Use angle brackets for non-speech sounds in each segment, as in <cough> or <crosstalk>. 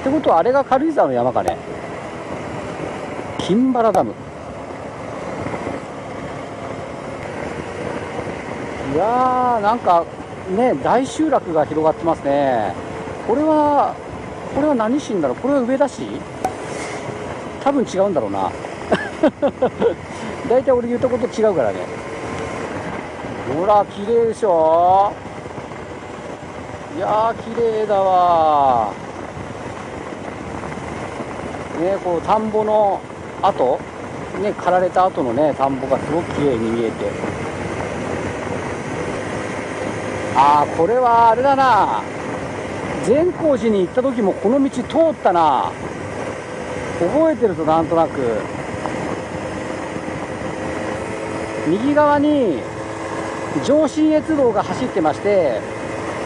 ってことはあれが軽井沢の山かね？金原ダム。いやーなんかね大集落が広がってますね。これはこれは何市んだろうこれは上田市？多分違うんだろうな。<laughs> 大体俺言ったこと違うからね。ほら綺麗でしょ？いやー綺麗だわねこの田んぼの跡ね刈られた後のね田んぼがすごく綺麗に見えて。ああこれはあれだな。善光寺に行った時もこの道通ったな。覚えてるとなんとなく。右側に上信越道が走ってまして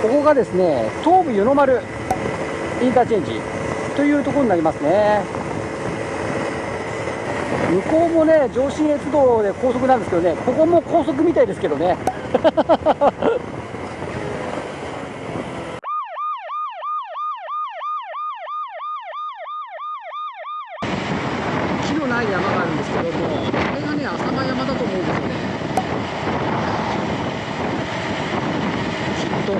ここがですね東武湯の丸インターチェンジ。というところになりますね。向こうもね上信越道で高速なんですけどねここも高速みたいですけどね <laughs> 木のない山があるんですけどもこれがね浅間山だと思うんですよねきっとこ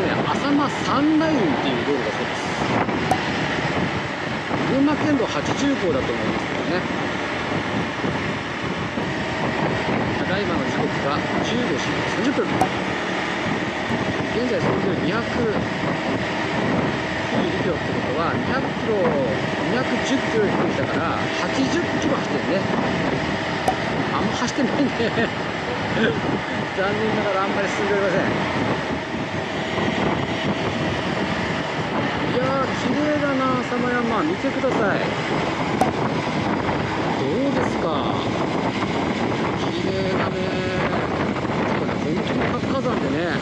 れね浅間山ラインっていう道路だそうです群馬県道80号だと思いますけどねただいまの時刻が15時30分現在それぞれ200 2キロってことは200キロ210キロ行ってたから80キロ走ってるねあんま走ってないね残念ながらあんまり進んでおりませんいやー綺麗だな浅間山見てくださいか。綺麗だね。これ本当に活火山でね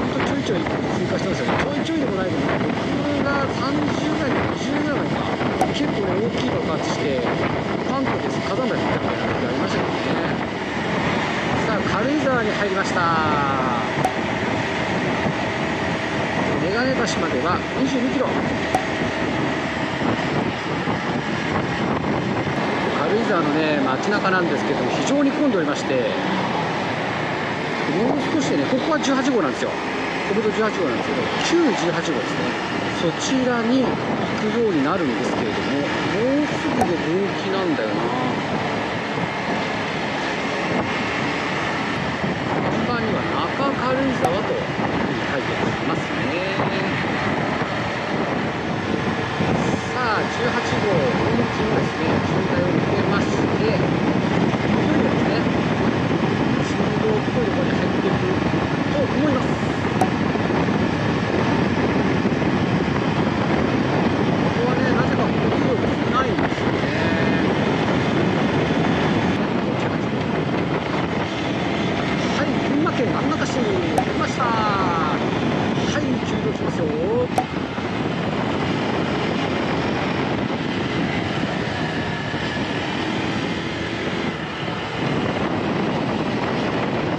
ほんとちょいちょい通過してますよね。ちょいちょいでもないけど僕が30ぐらい20ぐらいか結構ね大きい爆発して関東です。火山灰降ったみたいな時ありましたけどね。さあ軽井沢に入りました。眼鏡橋までは22キロ。軽井沢のね街中なんですけども非常に混んでおりましてもう少しでねここは18号なんですよ。国道18号なんですけど旧18号ですね。そちらに行くようになるんですけれどももうすぐで分岐なんだよな。看板には中軽井沢というふうに書いてありますね。さあ18号分岐のですねましていよいよですね中道っぽいところに入っていくと思いますここはねなぜか交通量が少ないんですよねはい群馬県安中市に来ましたはい急動しますよ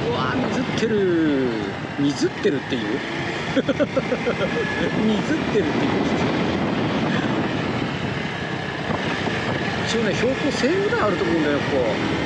うわ水ってる水ってるっていう。<laughs> 水ってるっていう。一応ね標高1000ぐらいあると思うんだよこここ。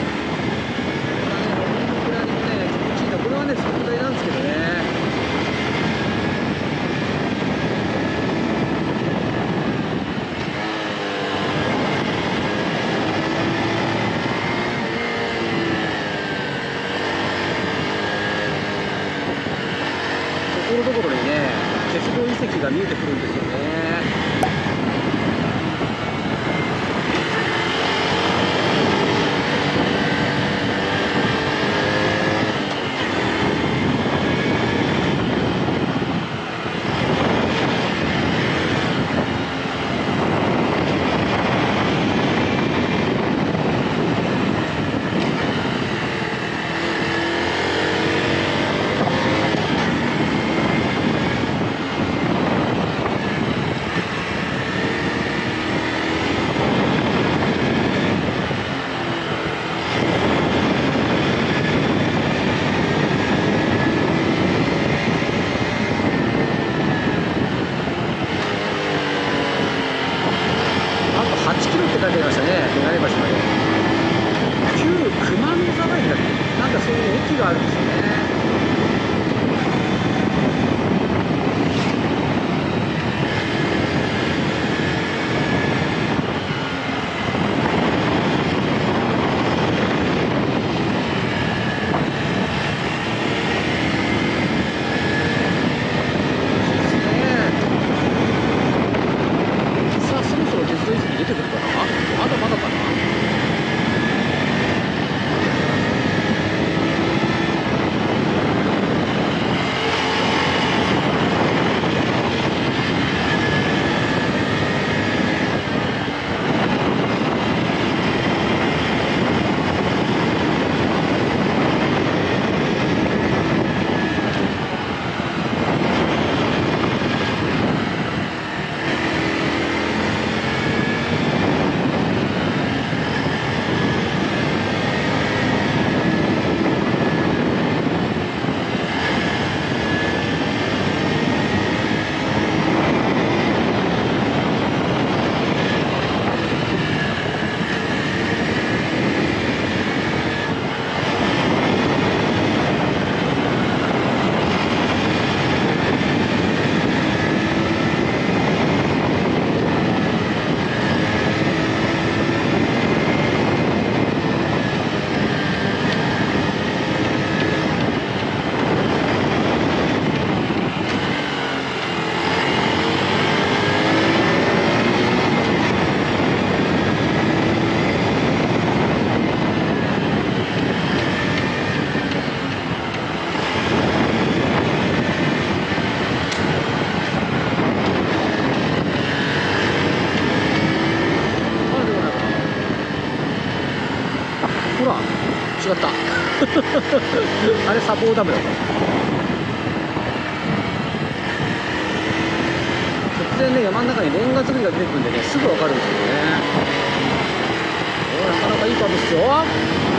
まだまだかな。ダムだと突然ね山の中にレンガ造りが出てくるんでねすぐ分かるんですけどね。おなかなかいい株っすよ。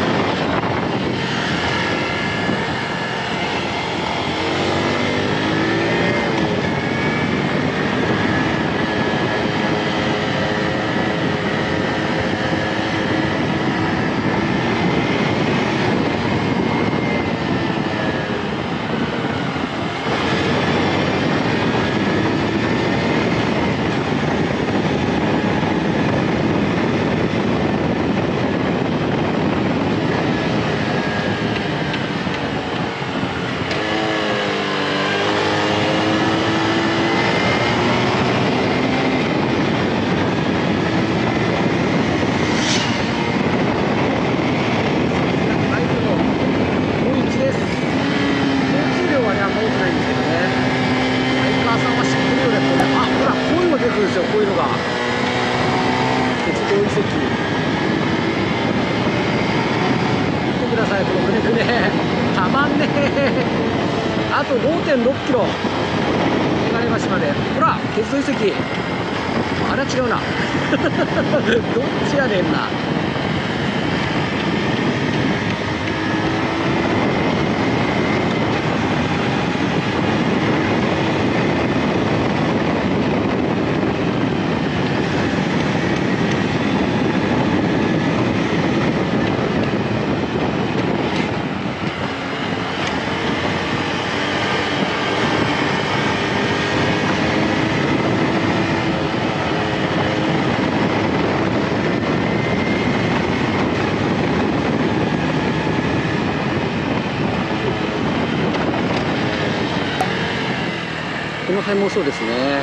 辺もそうですね。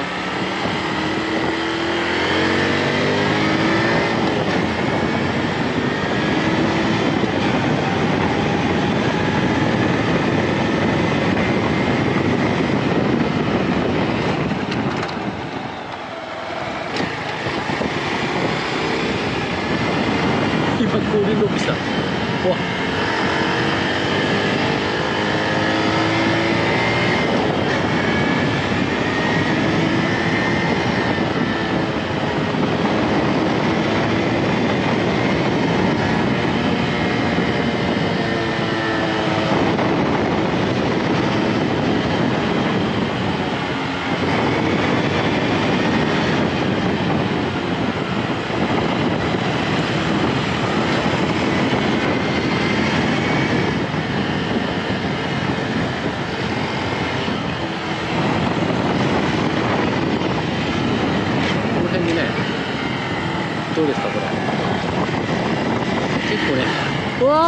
今後輪ロックした。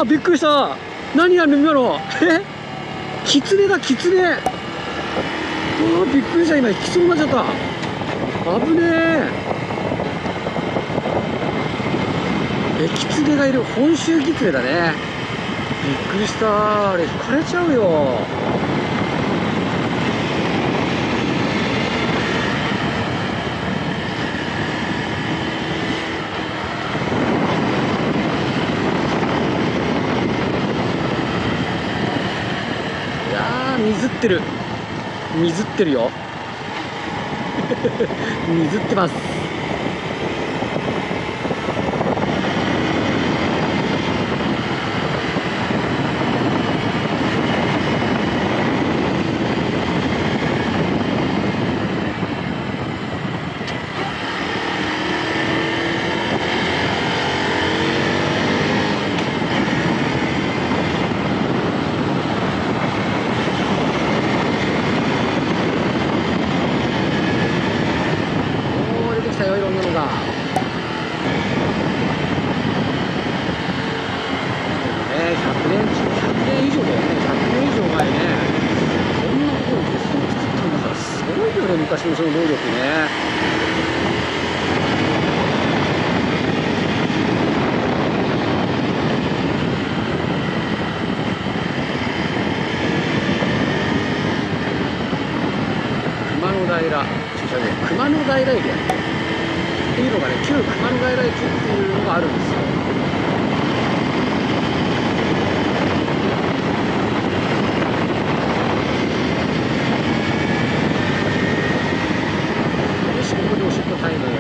びっくりした。何やる今のえ？キツネだキツネうわびっくりした。今引きそうになっちゃった。危ねえ。えキツネがいる。本州キツネだね。びっくりした。あれ引かれちゃうよ水ってる。水ってるよ。<laughs> 水ってます。駐車場で熊野外来でっていうのがね旧熊野外来地っていうのがあるんですよ。よしこでおしっタイム <laughs>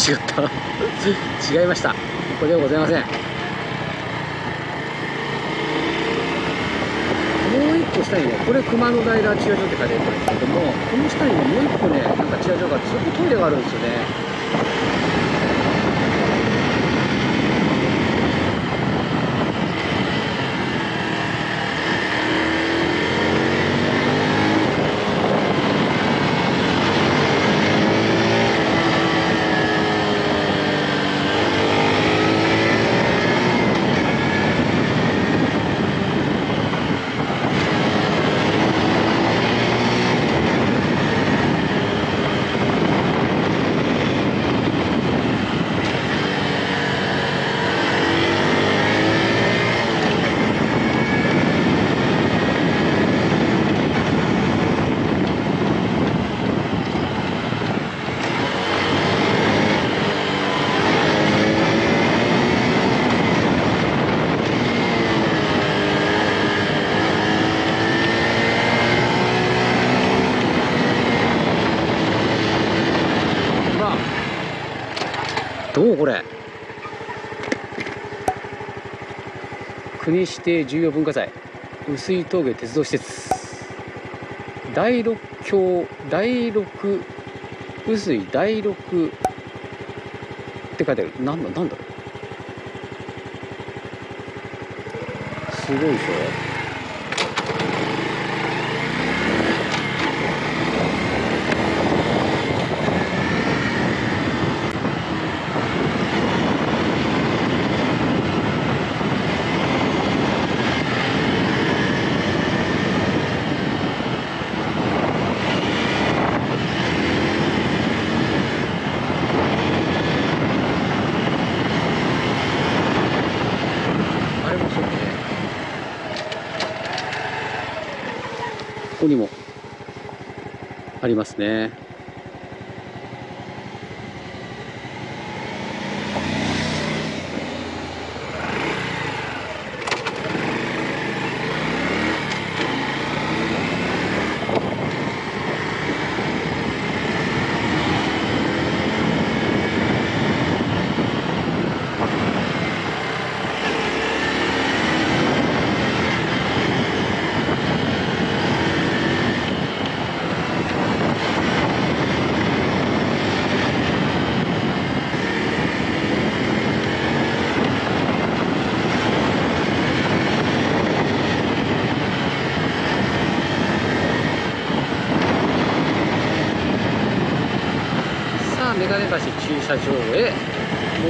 違った。<laughs> 違いました。ここではございません。下にねこれ熊野平駐車場って書いてあるんですけどもこの下にねもう一個ねなんか駐車場があってそこトイレがあるんですよね。どうこれ？国指定重要文化財碓氷峠鉄道施設。第六橋第六碓水第六って書いてある。なんだなんだろう？すごいでしょここにもありますね眼鏡橋駐車場へ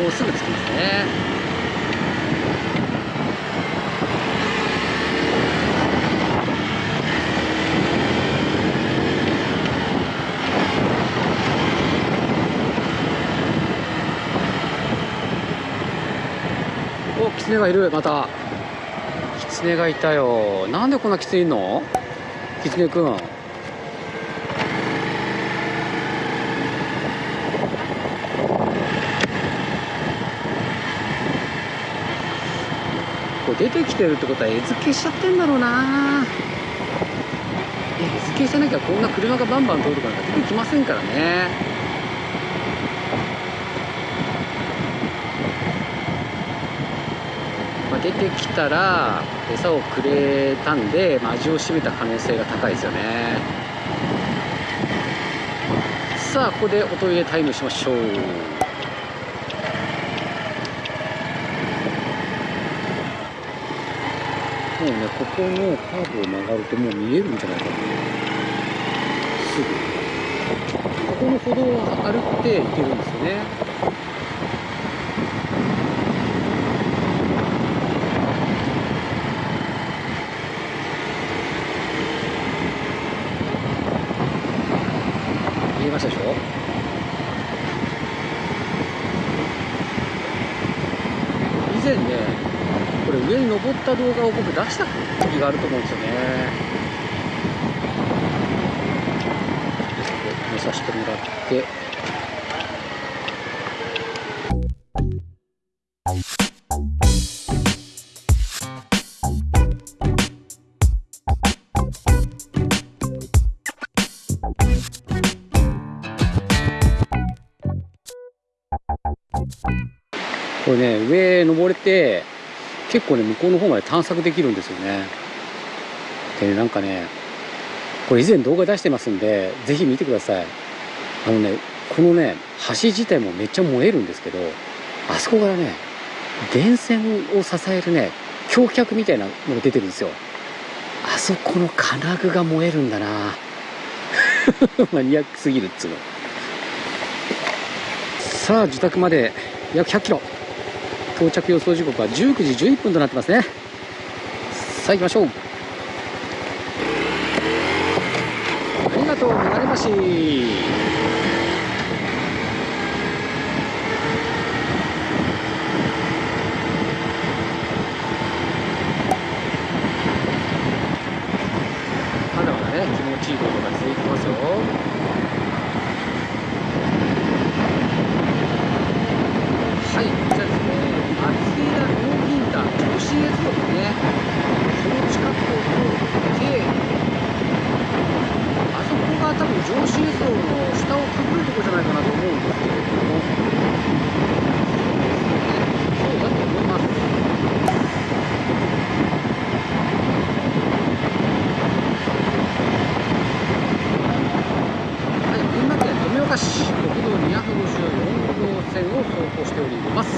もうすぐ着きますね。おキツネがいる。また。キツネがいたよ。なんでこんなキツネいんの？キツネくん。てきてるってことは餌付けしちゃってんだろうな。餌付けしてなきゃこんな車がバンバン通るかなんか出てきませんからね。まあ、出てきたら餌をくれたんで、まあ、味を占めた可能性が高いですよね。さあここでおトイレタイムしましょうもうねここのカーブを曲がるともう見えるんじゃないかなすぐ。ここの歩道を歩って行けるんですよね。見えましたでしょ？以前ね上に登った動画を僕出した時があると思うんですよね。見させてもらって。これね上登れて結構ね向こうの方まで探索できるんですよね。でねなんかねこれ以前動画出してますんでぜひ見てください。あのねこのね橋自体もめっちゃ燃えるんですけどあそこからね電線を支えるね橋脚みたいなのが出てるんですよ。あそこの金具が燃えるんだな。<laughs> マニアックすぎるっつうの。さあ自宅まで約100キロ。到着予想時刻は19時11分となってますね。さあ行きましょう。ありがとう流れ橋まだまだね気持ちいいことが続いてますよはい、じゃあですね、松枝農銀団女子越路ですね、その近くを通って、あそこが多分上司越路の下をくぐるとこじゃないかなと思うんですけれども、そうだと思います。はい、群馬県富岡市国道254号線を走行しております。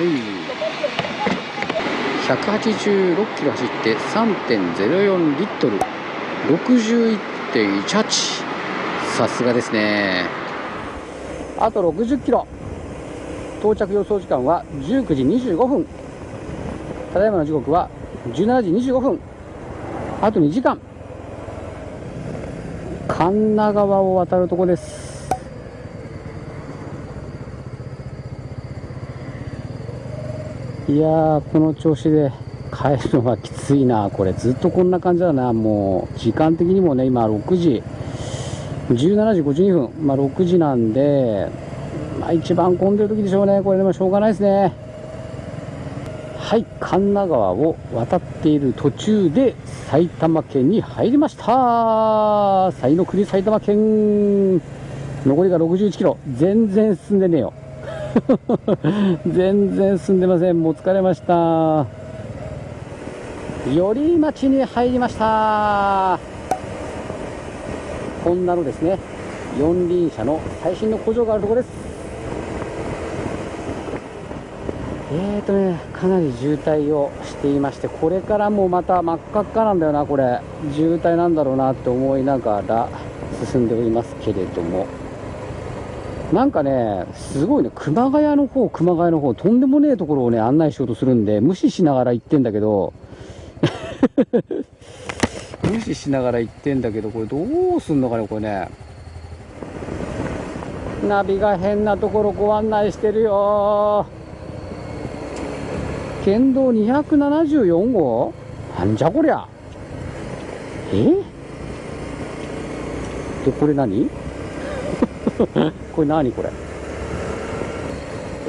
はい、186キロ走って3.04リットル。61.18さすがですね。あと60キロ。到着予想時間は19時25分。ただいまの時刻は17時25分。あと2時間。神奈川を渡るとこです。いやこの調子で。帰るのはきついな。これずっとこんな感じだな。もう時間的にもね今6時。17時52分。まあ6時なんでまあ一番混んでる時でしょうね。これでもしょうがないですね。はい。神奈川を渡っている途中で埼玉県に入りました。西の国埼玉県。残りが61キロ。全然進んでねえよ。<laughs> 全然進んでません。もう疲れました。寄居町に入りました。こんなのですね四輪車の最新の工場があるところです。えーとねかなり渋滞をしていましてこれからもまた真っ赤っかなんだよなこれ。渋滞なんだろうなって思いながら進んでおりますけれども。なんかね、すごいね、熊谷の方、熊谷の方、とんでもねえところをね、案内しようとするんで、無視しながら行ってんだけど、<laughs> 無視しながら行ってんだけど、これどうすんのかね、これね。ナビが変なところご案内してるよ。県道274号？なんじゃこりゃ。え？で、これ何？<laughs> これ何これ？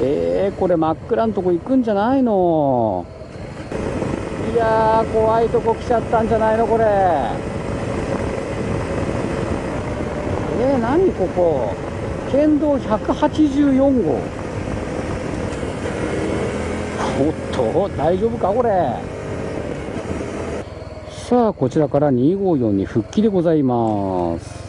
えー、これ真っ暗なとこ行くんじゃないの。いや怖いとこ来ちゃったんじゃないのこれ。えー、何ここ？県道184号。おっと大丈夫かこれ？さあこちらから254に復帰でございます。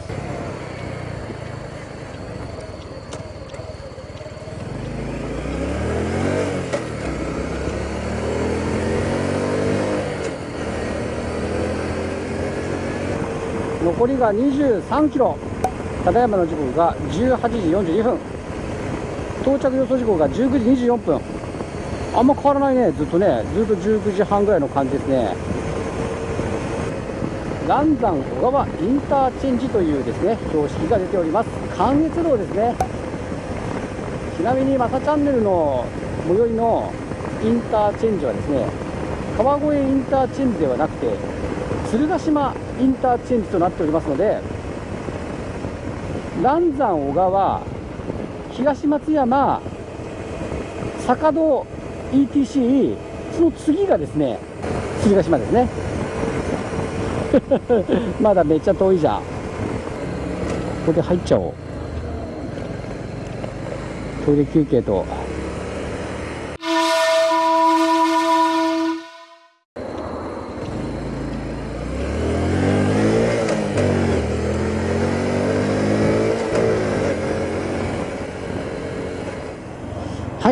残りが23キロ。ただいまの時刻が18時42分。到着予想時刻が19時24分。あんま変わらないね。ずっとねずっと19時半ぐらいの感じですね。嵐山小川インターチェンジというですね標識が出ております。関越道ですね。ちなみにマサチャンネルの最寄りのインターチェンジはですね川越インターチェンジではなくて鶴ヶ島インターチェンジとなっておりますので嵐山小川東松山坂戸 ETC その次がですね鶴ヶ島ですね。<laughs> まだめっちゃ遠いじゃん。ここで入っちゃおう。トイレ休憩と。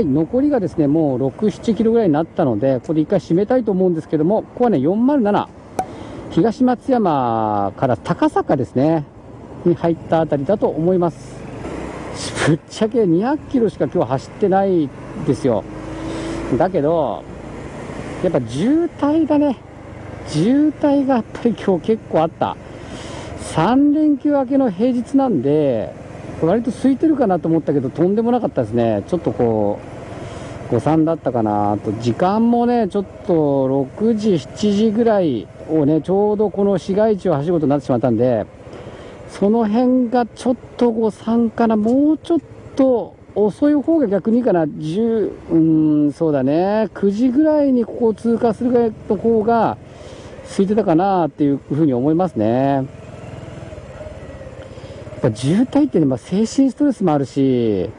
はい、残りがですね、もう6、7キロぐらいになったので、ここで一回締めたいと思うんですけども、ここはね、407、東松山から高坂ですね、に入ったあたりだと思います。ぶっちゃけ200キロしか今日走ってないですよ。だけど、やっぱ渋滞がね、渋滞がやっぱり今日結構あった。3連休明けの平日なんで、割と空いてるかなと思ったけど、とんでもなかったですね。ちょっとこう、誤算だったかなと、時間もね、ちょっと6時、7時ぐらいをね、ちょうどこの市街地を走ることになってしまったんで、その辺がちょっと誤算かな、もうちょっと遅い方が逆にいいかな、10、うん、そうだね、9時ぐらいにここを通過するぐらいの方が空いてたかなっていうふうに思いますね。っぱ渋滞ってね、まあ、精神ストレスもあるし、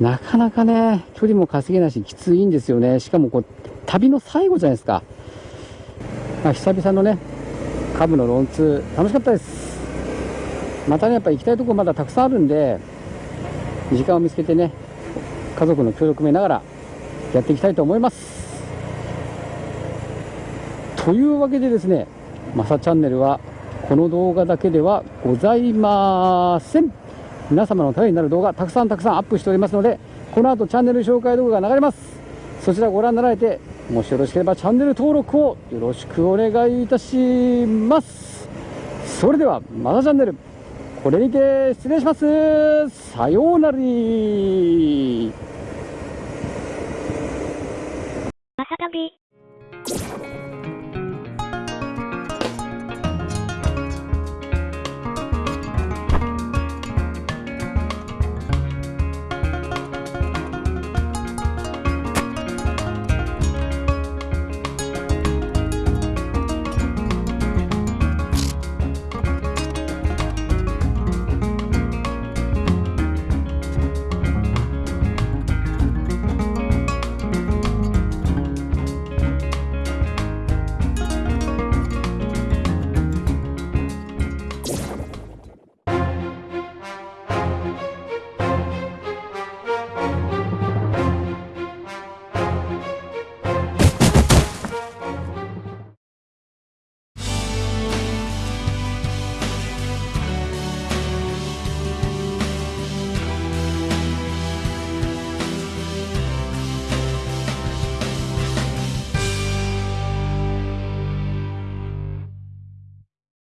なかなかね、距離も稼げないし、きついんですよね。しかもこう、旅の最後じゃないですか。まあ、久々のね、カブのロンツー、楽しかったです。またね、やっぱ行きたいところまだたくさんあるんで、時間を見つけてね、家族の協力も得ながらやっていきたいと思います。というわけでですね、マサチャンネルはこの動画だけではございません。皆様のためになる動画たくさんたくさんアップしておりますので、この後チャンネル紹介動画が流れます。そちらご覧になられて、もしよろしければチャンネル登録をよろしくお願いいたします。それでは、マサチャンネル、これにて失礼します。さようなら。まさたび。